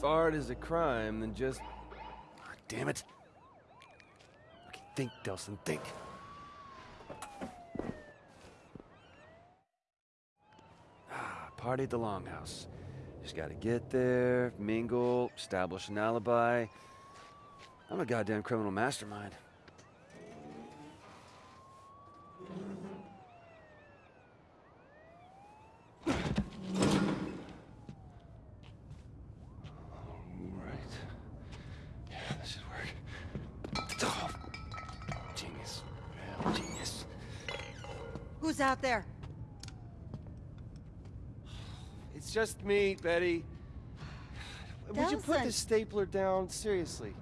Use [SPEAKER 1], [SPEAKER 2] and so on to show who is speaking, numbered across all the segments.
[SPEAKER 1] If art is a crime, then just... Damn it. Okay, think, Delsin, think. Ah, party at the Longhouse. Just gotta get there, mingle, establish an alibi. I'm a goddamn criminal mastermind.
[SPEAKER 2] Out there?
[SPEAKER 1] It's just me, Betty. Would you put the stapler down? Seriously.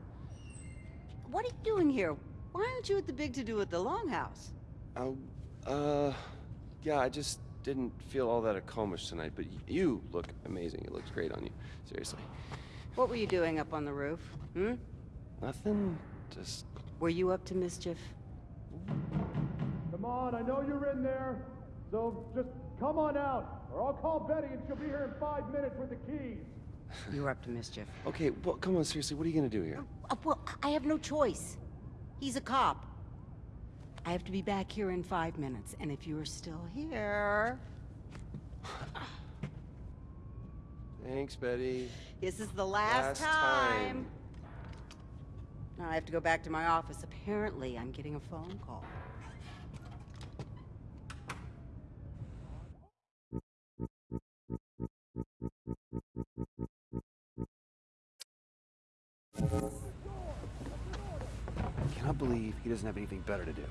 [SPEAKER 2] What are you doing here? Why aren't you at the big to-do at the Longhouse?
[SPEAKER 1] Oh, uh, yeah, I just didn't feel all that accomplished tonight, but you look amazing. It looks great on you. Seriously.
[SPEAKER 2] What were you doing up on the roof? Hmm?
[SPEAKER 1] Nothing? Just.
[SPEAKER 2] Were you up to mischief?
[SPEAKER 3] Come on, I know you're in there. So just come on out, or I'll call Betty and she'll be here in five minutes with the keys.
[SPEAKER 2] You were up to mischief.
[SPEAKER 1] Okay, well, come on, seriously, what are you gonna do here?
[SPEAKER 2] Uh, well, I have no choice. He's a cop. I have to be back here in five minutes, and if you're still here...
[SPEAKER 1] Thanks, Betty.
[SPEAKER 2] This is the last,
[SPEAKER 1] Last time.
[SPEAKER 2] time. Now I have to go back to my office. Apparently, I'm getting a phone call.
[SPEAKER 1] Believe he doesn't have anything better to do.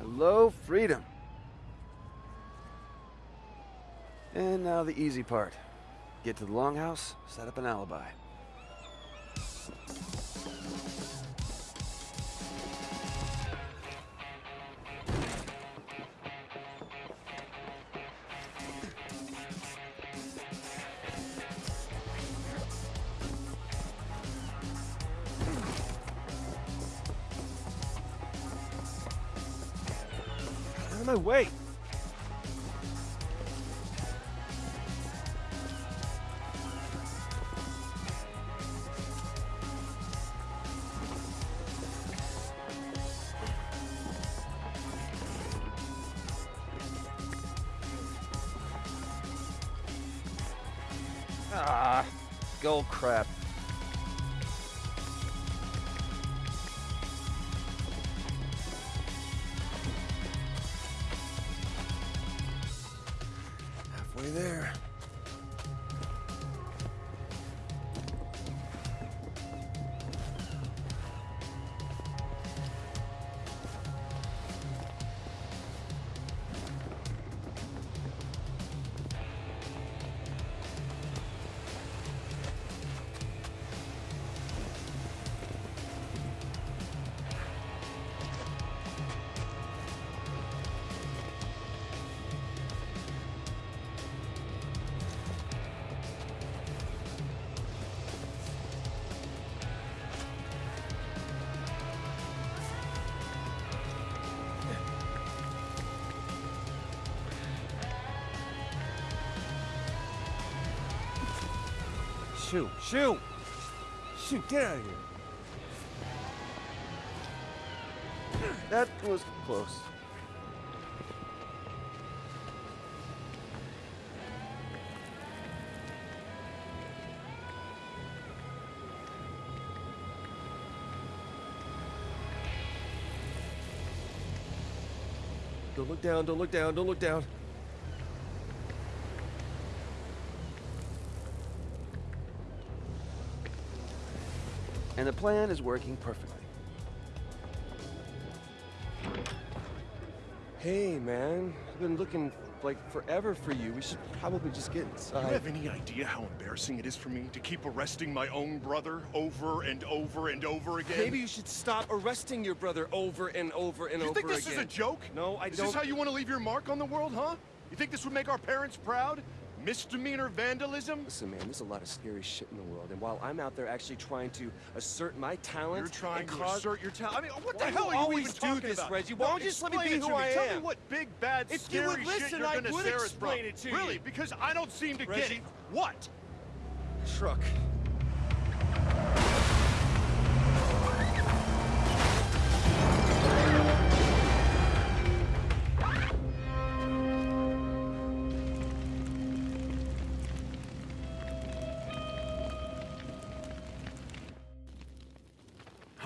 [SPEAKER 1] Hello, freedom. And now the easy part. Get to the longhouse, set up an alibi. My way! Ah, gold crap. Halfway there. Shoot, shoot! Shoot, get out of here! That was close. Don't look down, don't look down, don't look down. And the plan is working perfectly. Hey, man. I've been looking like forever for you. We should probably just get
[SPEAKER 4] Do you have any idea how embarrassing it is for me to keep arresting my own brother over and over and over again?
[SPEAKER 1] Maybe you should stop arresting your brother over and over and over. again.
[SPEAKER 4] You think this
[SPEAKER 1] again.
[SPEAKER 4] is a joke?
[SPEAKER 1] No, I
[SPEAKER 4] Is
[SPEAKER 1] don't.
[SPEAKER 4] Is this how you want to leave your mark on the world, huh? You think this would make our parents proud? Misdemeanor vandalism?
[SPEAKER 1] Listen, man, there's a lot of scary shit in the world, and while I'm out there actually trying to assert my talent,
[SPEAKER 4] You're trying to
[SPEAKER 1] cause...
[SPEAKER 4] assert your talent. I mean, what
[SPEAKER 1] Why
[SPEAKER 4] the hell are you
[SPEAKER 1] always do this,
[SPEAKER 4] about?
[SPEAKER 1] Reggie? Why
[SPEAKER 4] No,
[SPEAKER 1] don't you just let me be who
[SPEAKER 4] me.
[SPEAKER 1] I
[SPEAKER 4] Tell me what big bad
[SPEAKER 1] If you
[SPEAKER 4] scary
[SPEAKER 1] would
[SPEAKER 4] shit you're
[SPEAKER 1] I
[SPEAKER 4] gonna
[SPEAKER 1] would
[SPEAKER 4] scare us from.
[SPEAKER 1] explain it to you. Really?
[SPEAKER 4] Because I don't seem to get it. What?
[SPEAKER 1] Truck.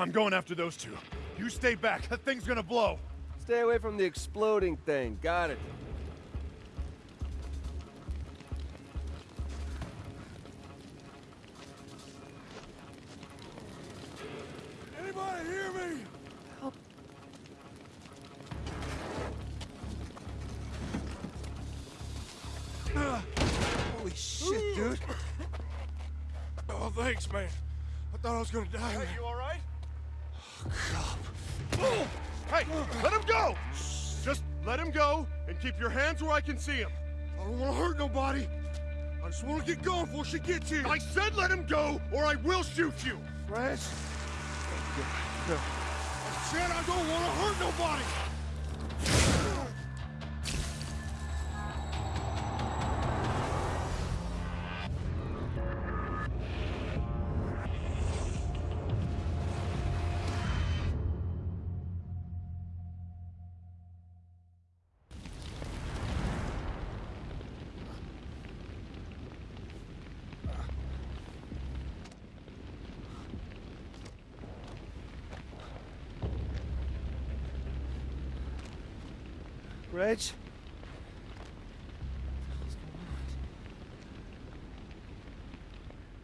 [SPEAKER 3] I'm going after those two. You stay back. That thing's gonna blow.
[SPEAKER 1] Stay away from the exploding thing. Got it.
[SPEAKER 3] Anybody hear me? Help!
[SPEAKER 1] Holy shit, dude.
[SPEAKER 3] Oh, thanks, man. I thought I was gonna die.
[SPEAKER 4] Hey, you all right?
[SPEAKER 3] Oh,
[SPEAKER 4] Hey, let him go! Just let him go and keep your hands where I can see him.
[SPEAKER 3] I don't want to hurt nobody. I just want to get going before she gets here.
[SPEAKER 4] I said let him go, or I will shoot you.
[SPEAKER 1] Reg?
[SPEAKER 3] I said I don't want to hurt nobody.
[SPEAKER 1] Reg?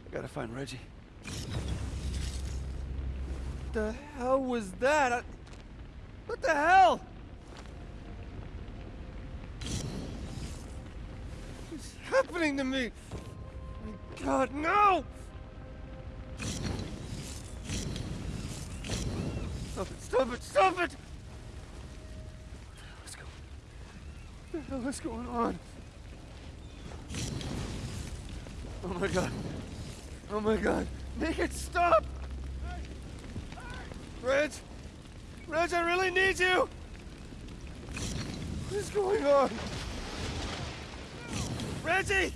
[SPEAKER 5] I gotta find Reggie.
[SPEAKER 1] What the hell was that? I... What the hell? What's happening to me? My God, no! Stop it, stop it, stop it! Let's go. What the hell is going on? Oh my god. Oh my god. Make it stop! Reg! Reg, I really need you! What is going on? Reggie!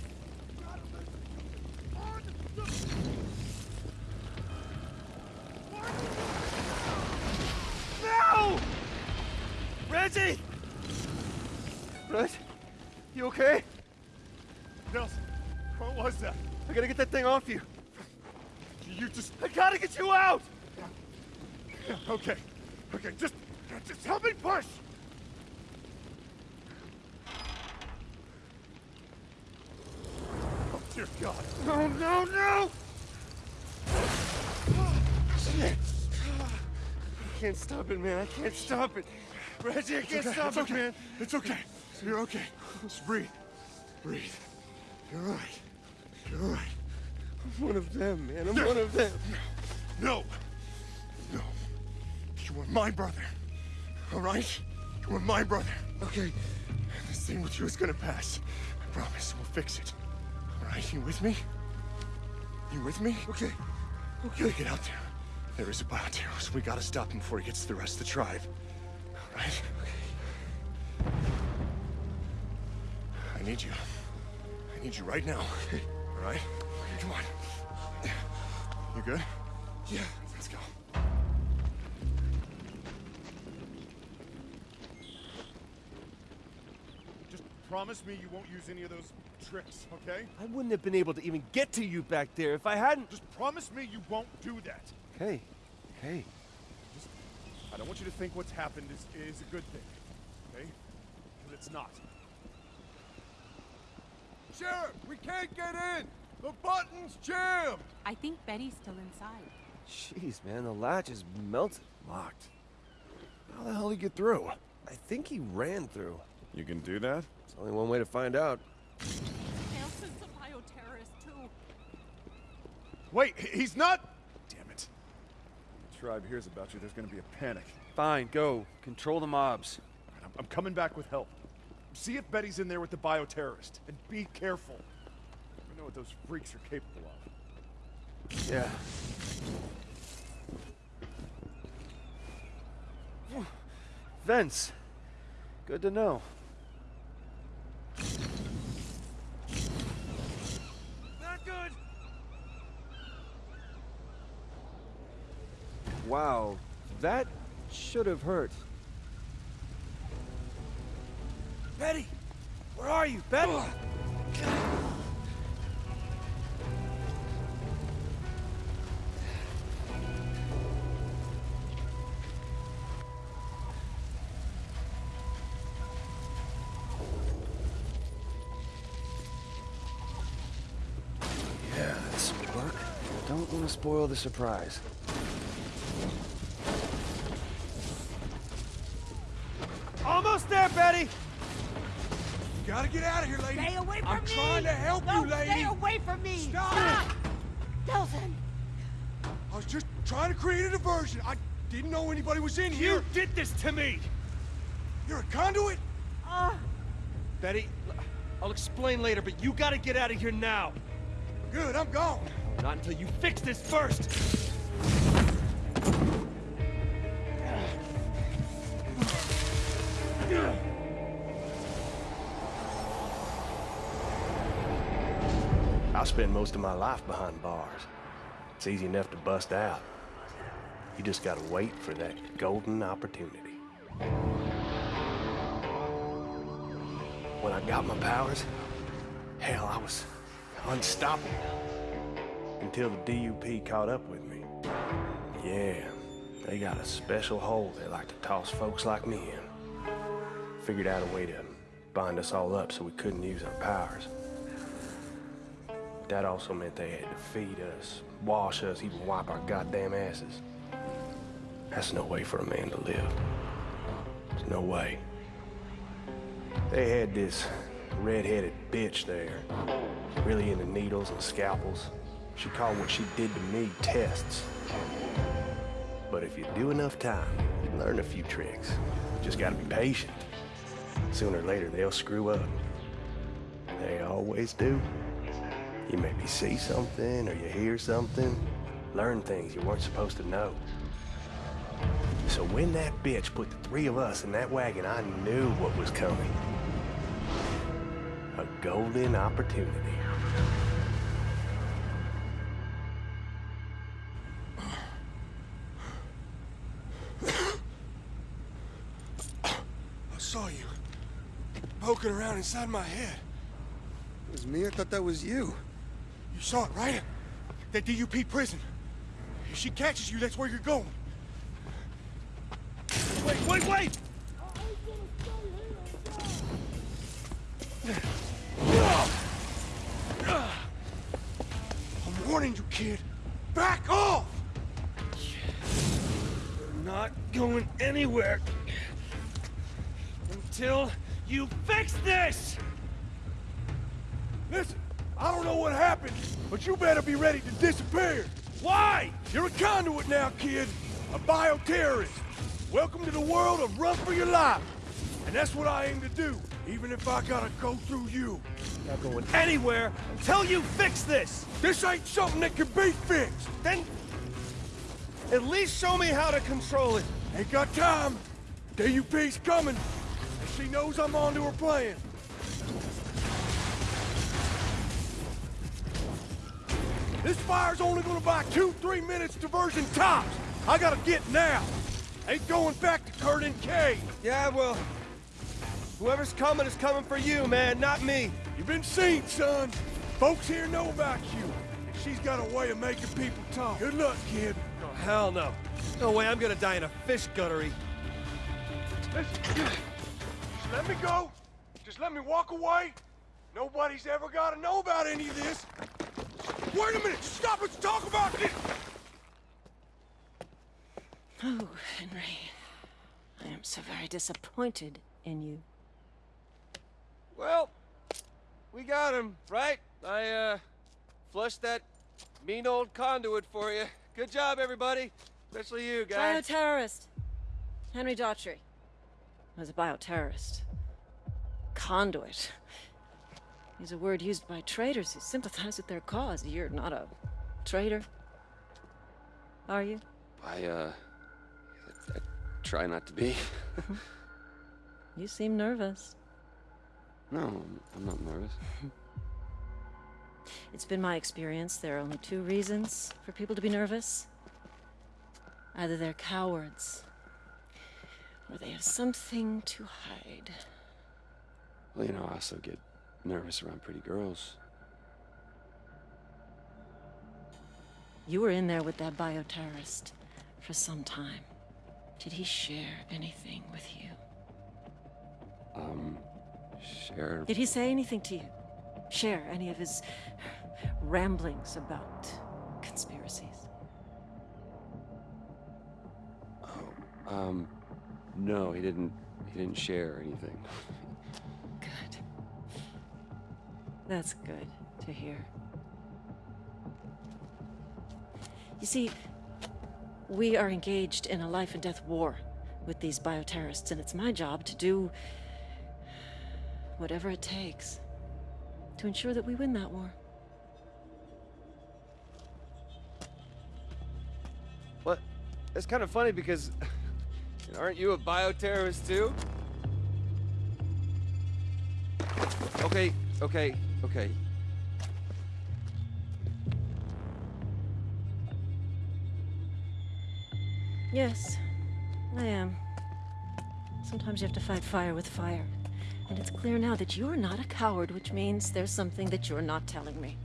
[SPEAKER 1] No! Reggie! Reg, you okay?
[SPEAKER 3] Delsin, what was that?
[SPEAKER 5] I gotta get that thing off you.
[SPEAKER 3] You just
[SPEAKER 5] I gotta get you out!
[SPEAKER 3] Okay. Okay, just just help me push. Oh dear God.
[SPEAKER 5] No, no, no!
[SPEAKER 1] Shit! I can't stop it, man. I can't stop it. Reggie, I can't
[SPEAKER 3] okay,
[SPEAKER 1] stop
[SPEAKER 3] it's
[SPEAKER 1] it,
[SPEAKER 3] okay.
[SPEAKER 1] man.
[SPEAKER 3] It's okay. You're okay. Just breathe. Breathe. You're all right. You're all right.
[SPEAKER 1] I'm one of them, man. I'm one of them.
[SPEAKER 3] No. No. You are my brother. All right? You are my brother.
[SPEAKER 1] Okay.
[SPEAKER 3] This thing with you is gonna pass. I promise. We'll fix it. All right? You with me? You with me?
[SPEAKER 1] Okay.
[SPEAKER 3] Okay. Get out there. There is a Bioterrorist. We gotta stop him before he gets to the rest of the tribe. All right? Okay. I need you. I need you right now. All right? Okay, Come on. You good?
[SPEAKER 1] Yeah.
[SPEAKER 3] Let's go. Just promise me you won't use any of those tricks, okay?
[SPEAKER 1] I wouldn't have been able to even get to you back there if I hadn't.
[SPEAKER 3] Just promise me you won't do that.
[SPEAKER 5] Hey, hey.
[SPEAKER 3] I don't want you to think what's happened is, is a good thing, okay? Because it's not. Sheriff, we can't get in! The button's jammed!
[SPEAKER 6] I think Betty's still inside.
[SPEAKER 1] Jeez, man, the latch is melted.
[SPEAKER 5] Locked. How the hell did he get through?
[SPEAKER 1] I think he ran through.
[SPEAKER 5] You can do that?
[SPEAKER 1] There's only one way to find out.
[SPEAKER 6] Delsin's a bioterrorist too.
[SPEAKER 3] Wait, he's not... Damn it. The tribe hears about you, there's gonna be a panic.
[SPEAKER 5] Fine, go. Control the mobs.
[SPEAKER 3] I'm, I'm coming back with help.
[SPEAKER 4] See if Betty's in there with the bioterrorist. And be careful. I know what those freaks are capable of.
[SPEAKER 5] Yeah. Vince. Good to know.
[SPEAKER 1] Not good.
[SPEAKER 7] Wow, that should have hurt.
[SPEAKER 1] Where are you, Betty?
[SPEAKER 5] Yeah, this will work. Don't want to spoil the surprise.
[SPEAKER 1] Almost there, Betty!
[SPEAKER 3] Gotta get out of here, lady.
[SPEAKER 2] Stay away from me!
[SPEAKER 3] I'm trying to help
[SPEAKER 2] no,
[SPEAKER 3] you, lady.
[SPEAKER 2] stay away from me!
[SPEAKER 3] Stop!
[SPEAKER 2] Delsin!
[SPEAKER 3] I was just trying to create a diversion. I didn't know anybody was in here.
[SPEAKER 1] You did this to me!
[SPEAKER 3] You're a conduit?
[SPEAKER 2] Uh,
[SPEAKER 1] Betty, I'll explain later, but you gotta get out of here now.
[SPEAKER 3] Good, I'm gone.
[SPEAKER 1] Not until you fix this first.
[SPEAKER 8] I spent most of my life behind bars. It's easy enough to bust out. You just gotta wait for that golden opportunity. When I got my powers, hell, I was unstoppable. Until the DUP caught up with me. Yeah, they got a special hole they like to toss folks like me in. Figured out a way to bind us all up so we couldn't use our powers. That also meant they had to feed us, wash us, even wipe our goddamn asses. That's no way for a man to live. There's no way. They had this red-headed bitch there, really into needles and scalpels. She called what she did to me tests. But if you do enough time, you learn a few tricks. Just gotta be patient. Sooner or later, they'll screw up. They always do. You maybe see something or you hear something, learn things you weren't supposed to know. So when that bitch put the three of us in that wagon, I knew what was coming. A golden opportunity.
[SPEAKER 3] I saw you poking around inside my head.
[SPEAKER 1] It was me? I thought that was you.
[SPEAKER 3] You saw it, right? That DUP prison. If she catches you, that's where you're going.
[SPEAKER 1] Wait, wait, wait!
[SPEAKER 3] I'm warning you, kid. Back off!
[SPEAKER 1] We're not going anywhere until you fix this!
[SPEAKER 3] Listen, I don't know what happened, but you better be ready to disappear.
[SPEAKER 1] Why?
[SPEAKER 3] You're a conduit now, kid. A bioterrorist. Welcome to the world of run for your life. And that's what I aim to do, even if I gotta go through you.
[SPEAKER 1] Not going anywhere until you fix this!
[SPEAKER 3] This ain't something that can be fixed.
[SPEAKER 1] Then at least show me how to control it.
[SPEAKER 3] Ain't got time. DUP's coming. And she knows I'm onto her plan. This fire's only gonna buy two, three minutes diversion tops. I gotta get now. Ain't going back to Curdun Cay.
[SPEAKER 1] Yeah, well, whoever's coming is coming for you, man, not me.
[SPEAKER 3] You've been seen, son. Folks here know about you. And she's got a way of making people talk. Good luck, kid.
[SPEAKER 1] Oh, hell no. No way I'm gonna die in a fish guttery.
[SPEAKER 3] Listen, just let me go. Just let me walk away. Nobody's ever got to know about any of this. Wait a minute. Stop. Let's talk about this.
[SPEAKER 9] Oh, Henry. I am so very disappointed in you.
[SPEAKER 1] Well, we got him, right? I, uh, flushed that mean old conduit for you. Good job, everybody. Especially you, guys.
[SPEAKER 9] Bioterrorist. Henry Daughtry was a bioterrorist. Conduit. Is a word used by traitors who sympathize with their cause. You're not a traitor. Are you?
[SPEAKER 1] I, uh. I, I try not to be.
[SPEAKER 9] You seem nervous.
[SPEAKER 1] no, I'm- I'm not nervous.
[SPEAKER 9] It's been my experience there are only two reasons for people to be nervous. Either they're cowards, or they have something to hide.
[SPEAKER 1] Well, you know, I also get nervous around pretty girls.
[SPEAKER 9] You were in there with that bioterrorist for some time. Did he share anything with you?
[SPEAKER 1] Um, share.
[SPEAKER 9] Did he say anything to you? Share any of his ramblings about conspiracies?
[SPEAKER 1] Um, no, he didn't. He didn't share anything.
[SPEAKER 9] That's good to hear. You see, we are engaged in a life and death war with these bioterrorists, and it's my job to do whatever it takes to ensure that we win that war.
[SPEAKER 1] What? It's kind of funny because. Aren't you a bioterrorist too? Okay, okay, okay.
[SPEAKER 9] Yes, I am. Sometimes you have to fight fire with fire. And it's clear now that you're not a coward, which means there's something that you're not telling me.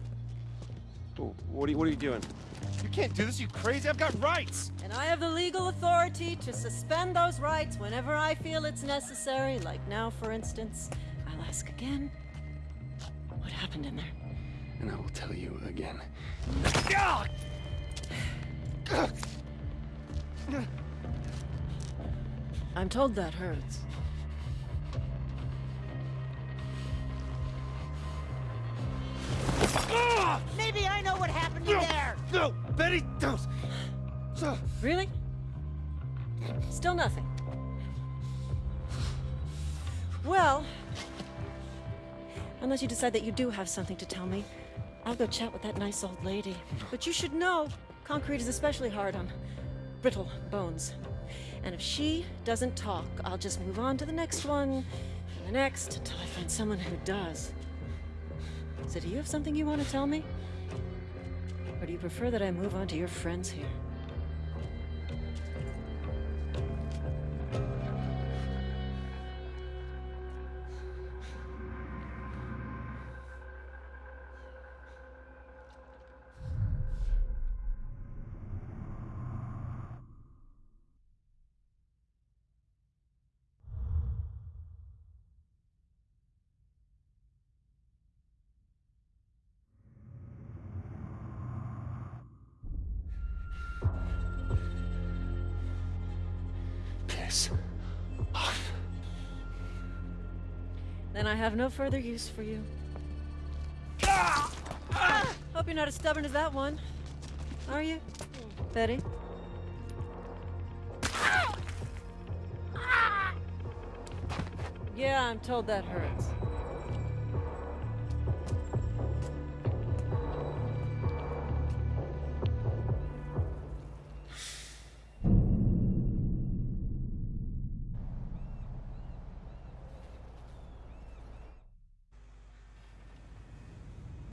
[SPEAKER 1] What are you, what are you doing?
[SPEAKER 4] You can't do this, you crazy. I've got rights.
[SPEAKER 9] And I have the legal authority to suspend those rights whenever I feel it's necessary, like now, for instance. I'll ask again. What happened in there?
[SPEAKER 1] And I will tell you again.
[SPEAKER 9] I'm told that hurts.
[SPEAKER 2] Maybe I know what happened in there.
[SPEAKER 4] No, Betty, don't. So,
[SPEAKER 9] Really? Still nothing. Well, unless you decide that you do have something to tell me, I'll go chat with that nice old lady. But you should know, concrete is especially hard on brittle bones. And if she doesn't talk, I'll just move on to the next one, and the next, until I find someone who does. So do you have something you want to tell me? Or do you prefer that I move on to your friends here?
[SPEAKER 1] Piss.
[SPEAKER 9] Then I have no further use for you. Hope you're not as stubborn as that one. Are you? Betty? Yeah, I'm told that hurts.